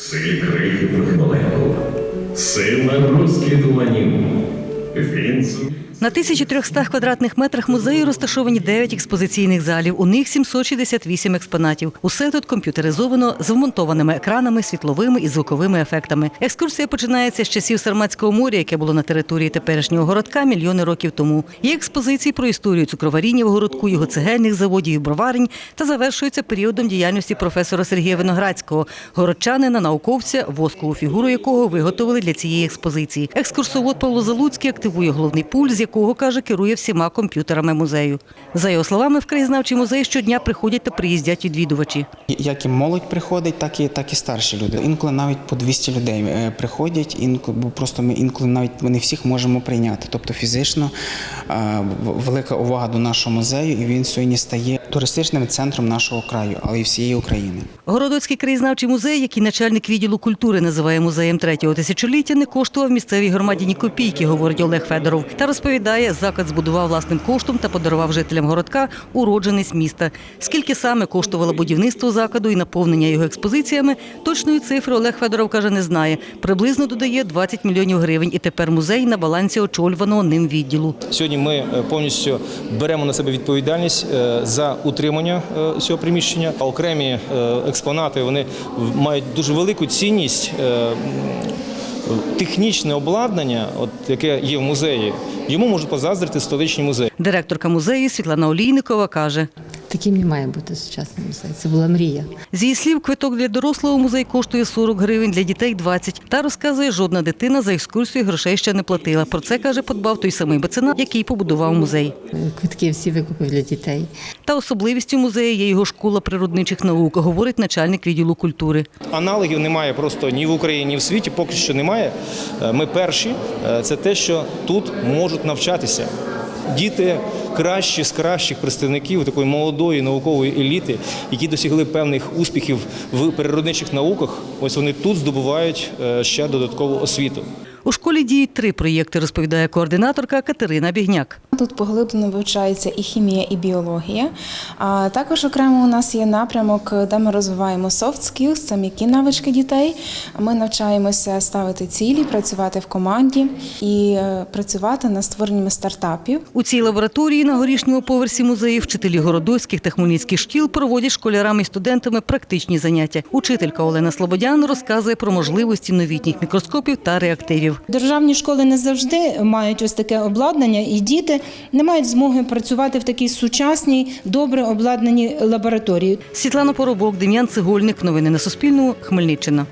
силі крихітних молекул, сила розкидуванів. Він зумів На 1300 квадратних метрах музею розташовані 9 експозиційних залів. У них 768 експонатів. Усе тут комп'ютеризовано з вмонтованими екранами, світловими і звуковими ефектами. Екскурсія починається з часів Сарматського моря, яке було на території теперішнього городка мільйони років тому. Є експозиції про історію цукроваріння в городку, його цегельних заводів і броварень та завершується періодом діяльності професора Сергія Виноградського, городчанина, науковця, воскову фігуру якого виготовили для цієї експозиції. Екскурсовод Павло Залуцький активує головний пульт, з якого каже, керує всіма комп'ютерами музею. За його словами, в краєзнавчий музей щодня приходять та приїздять відвідувачі. Як і молодь приходить, так і так і старші люди. Інколи навіть по 200 людей е, приходять, інколи бо просто ми інколи навіть ми не всіх можемо прийняти. Тобто фізично е, велика увага до нашого музею, і він сьогодні стає туристичним центром нашого краю, але й всієї України. Городоцький краєзнавчий музей, який начальник відділу культури називає музеєм третього тисячоліття, не коштував місцевій громаді ні копійки, говорить Олег Федоров. Та розповідає, заклад збудував власним коштом та подарував жителям городка уродженець міста. Скільки саме коштувало будівництво закладу і наповнення його експозиціями, точної цифри Олег Федоров каже, не знає. Приблизно додає 20 мільйонів гривень, і тепер музей на балансі очолюваного ним відділу. Сьогодні ми е, повністю беремо на себе відповідальність е, за утримання е, цього приміщення. Окремі експонати вони мають дуже велику цінність. Технічне обладнання, от яке є в музеї, йому можуть позаздрити столичні музеї. Директорка музею Світлана Олійникова каже. Таким не має бути сучасний музей. Це була мрія. З її слів, квиток для дорослого музей коштує 40 гривень, для дітей 20. Та розказує, жодна дитина за екскурсію грошей ще не платила. Про це каже, подбав той самий меценат, який побудував музей. Квитки всі викупив для дітей. Та особливістю музею є його школа природничих наук, говорить начальник відділу культури. Аналогів немає просто ні в Україні, ні в світі. Поки що немає. Е, Ми перші. Е, Це те, що тут можуть навчатися. Діти кращі з кращих представників такої молодої наукової еліти, які досягли певних успіхів в природничих науках. Ось вони тут здобувають е, ще додаткову освіту. У школі діють три проєкти, розповідає координаторка Катерина Бігняк. Тут поглиблено вивчається і хімія, і біологія. А також окремо у нас є напрямок, де ми розвиваємо soft skills, це м'які навички дітей. Ми навчаємося ставити цілі, працювати в команді і е, працювати над створеннями стартапів. У цій лабораторії на горішньому поверсі музею вчителі городоцьких та хмельницьких шкіл проводять школярам і студентами практичні заняття. Учителька Олена Слободян розказує про можливості новітніх мікроскопів та реактивів. Державні школи не завжди мають ось таке обладнання, і діти не мають змоги працювати в такій сучасній, добре обладнаній лабораторії. Світлана Поробок, Дем'ян Цегольник. Новини на Суспільному. Хмельниччина.